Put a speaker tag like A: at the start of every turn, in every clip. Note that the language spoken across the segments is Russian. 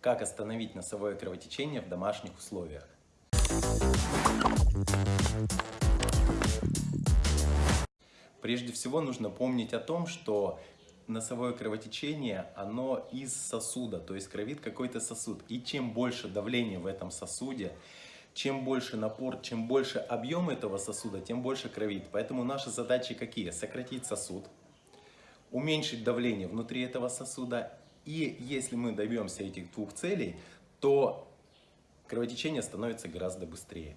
A: Как остановить носовое кровотечение в домашних условиях? Прежде всего нужно помнить о том, что носовое кровотечение, оно из сосуда, то есть кровит какой-то сосуд. И чем больше давления в этом сосуде, чем больше напор, чем больше объем этого сосуда, тем больше кровит. Поэтому наши задачи какие? Сократить сосуд, уменьшить давление внутри этого сосуда. И если мы добьемся этих двух целей, то кровотечение становится гораздо быстрее.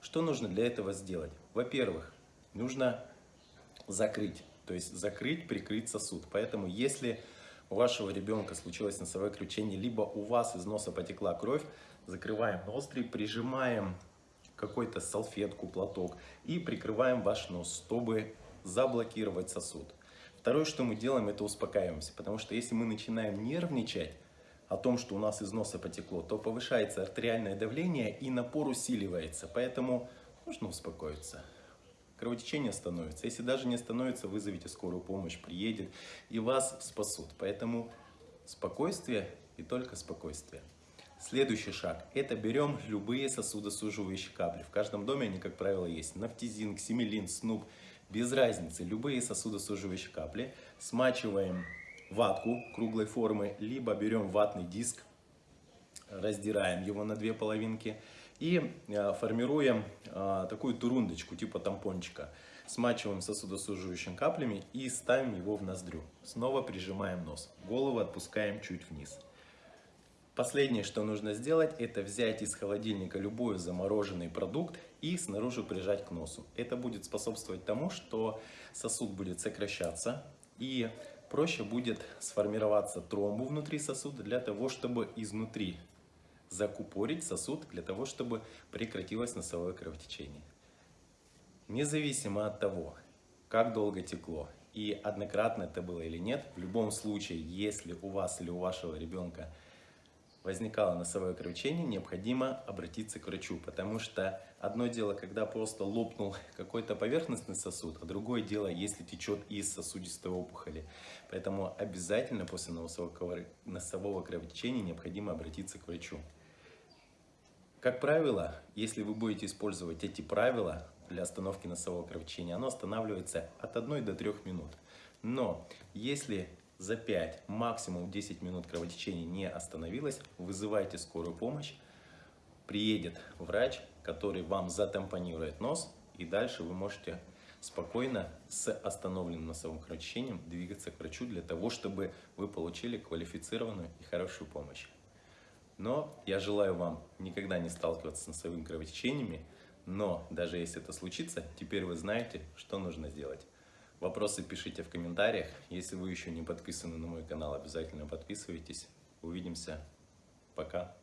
A: Что нужно для этого сделать? Во-первых, нужно закрыть, то есть закрыть, прикрыть сосуд. Поэтому если у вашего ребенка случилось носовое кровотечение, либо у вас из носа потекла кровь, закрываем ноздри, прижимаем какой-то салфетку, платок и прикрываем ваш нос, чтобы заблокировать сосуд. Второе, что мы делаем, это успокаиваемся, потому что если мы начинаем нервничать о том, что у нас из носа потекло, то повышается артериальное давление и напор усиливается, поэтому нужно успокоиться. Кровотечение становится. Если даже не становится, вызовите скорую помощь, приедет и вас спасут. Поэтому спокойствие и только спокойствие. Следующий шаг. Это берем любые сосудосуживающие капли. В каждом доме они, как правило, есть. Нафтизин, ксимелин, снуп. Без разницы. Любые сосудосуживающие капли. Смачиваем ватку круглой формы. Либо берем ватный диск, раздираем его на две половинки. И э, формируем э, такую турундочку, типа тампончика. Смачиваем сосудосуживающими каплями и ставим его в ноздрю. Снова прижимаем нос. Голову отпускаем чуть вниз. Последнее, что нужно сделать, это взять из холодильника любой замороженный продукт и снаружи прижать к носу. Это будет способствовать тому, что сосуд будет сокращаться и проще будет сформироваться тромбу внутри сосуда для того, чтобы изнутри закупорить сосуд, для того, чтобы прекратилось носовое кровотечение. Независимо от того, как долго текло и однократно это было или нет, в любом случае, если у вас или у вашего ребенка возникало носовое кровотечение, необходимо обратиться к врачу, потому что одно дело, когда просто лопнул какой-то поверхностный сосуд, а другое дело, если течет из сосудистой опухоли. Поэтому обязательно после носового кровотечения необходимо обратиться к врачу. Как правило, если вы будете использовать эти правила для остановки носового кровотечения, оно останавливается от 1 до 3 минут. Но если за 5, максимум 10 минут кровотечение не остановилось, вызывайте скорую помощь, приедет врач, который вам затампонирует нос, и дальше вы можете спокойно с остановленным носовым кровотечением двигаться к врачу для того, чтобы вы получили квалифицированную и хорошую помощь. Но я желаю вам никогда не сталкиваться с носовыми кровотечениями, но даже если это случится, теперь вы знаете, что нужно сделать. Вопросы пишите в комментариях. Если вы еще не подписаны на мой канал, обязательно подписывайтесь. Увидимся. Пока.